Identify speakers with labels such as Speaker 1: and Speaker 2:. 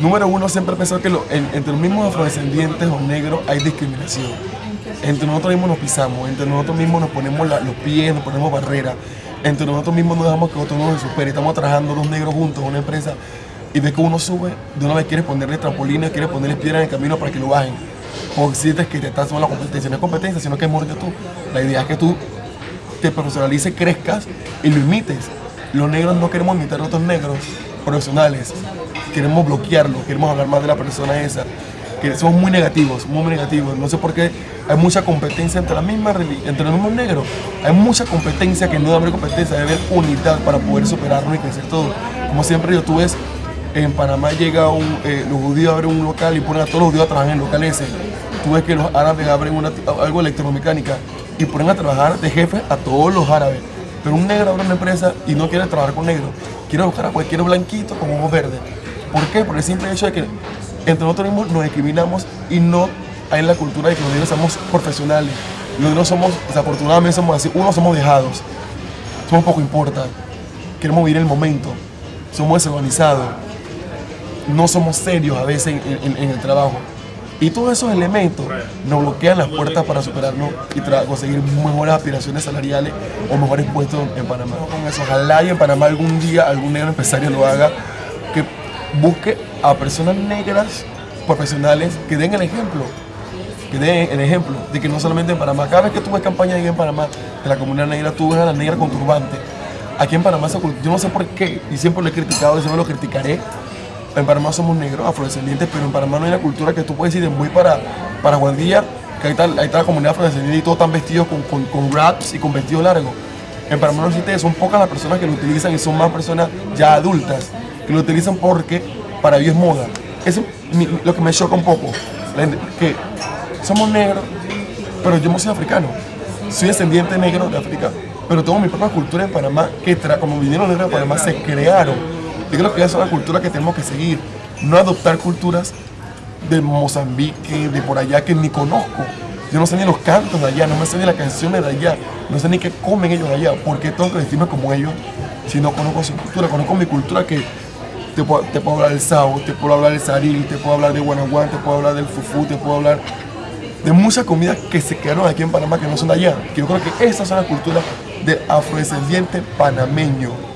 Speaker 1: número uno, siempre he pensado que entre los mismos afrodescendientes o negros hay discriminación. Entre nosotros mismos nos pisamos, entre nosotros mismos nos ponemos los pies, nos ponemos barreras, entre nosotros mismos no dejamos que otro nos supere. Estamos trabajando dos negros juntos en una empresa y ves que uno sube, de una vez quieres ponerle trampolines, quieres ponerle piedras en el camino para que lo bajen. O sientes que te estás tomando la competencia. No es competencia, sino que es que tú. La idea es que tú te profesionalices, crezcas y lo imites. Los negros no queremos imitar a otros negros profesionales, queremos bloquearlo, queremos hablar más de la persona esa. Que somos muy negativos, muy negativos. No sé por qué hay mucha competencia entre, la misma, entre los mismos negros. Hay mucha competencia que no debe haber competencia, debe haber unidad para poder superarnos y crecer todo. Como siempre yo, tú ves, en Panamá llega un, eh, los judíos abren un local y ponen a todos los judíos a trabajar en el local ese. Tú ves que los árabes abren una, algo electromecánica y ponen a trabajar de jefe a todos los árabes. Pero un negro abre una empresa y no quiere trabajar con negro. Quiere buscar a cualquier blanquito con ojos verdes. ¿Por qué? Por el simple hecho de que entre nosotros mismos nos discriminamos y no hay la cultura de que los negros somos profesionales. Los negros somos, desafortunadamente somos así. Uno, somos dejados. Somos poco importa. Queremos vivir el momento. Somos desorganizados. No somos serios a veces en, el trabajo. Y todos esos elementos nos bloquean las puertas para superarnos y conseguir mejores aspiraciones salariales o mejores puestos en Panamá. Ojalá y en Panamá algún día algún negro empresario lo haga, busque a personas negras profesionales que den el ejemplo que den el ejemplo de que no solamente en Panamá, cada vez que tú ves campaña en Panamá de la comunidad negra, tú ves a la negra con turbante. Aquí en Panamá, yo no sé por qué, y siempre lo he criticado y siempre lo criticaré. En Panamá somos negros, afrodescendientes, pero en Panamá no hay una cultura que tú puedes ir de muy para, para Guandilla, que ahí está, ahí está la comunidad afrodescendiente y todos están vestidos con, con, con wraps y con vestido largo. En Panamá no existe son pocas las personas que lo utilizan y son más personas ya adultas que lo utilizan porque para ellos es moda. Eso es lo que me choca un poco, que somos negros, pero yo no soy africano. Soy descendiente negro de África, pero tengo mi propia cultura en Panamá, que tra- como vinieron negros de Panamá se crearon. Yo creo que esa es la cultura que tenemos que seguir, no adoptar culturas de Mozambique, de por allá que ni conozco. Yo no sé ni los cantos de allá, no me sé ni las canciones de allá, no sé ni qué comen ellos allá. ¿Por qué tengo que vestirme como ellos si no conozco su cultura? Conozco mi cultura que te puedo, hablar del sao, te puedo hablar del saril, te puedo hablar de guanaguán, te puedo hablar del fufú, te puedo hablar de muchas comidas que se quedaron aquí en Panamá que no son de allá. Yo creo que esas son las culturas del afrodescendiente panameño.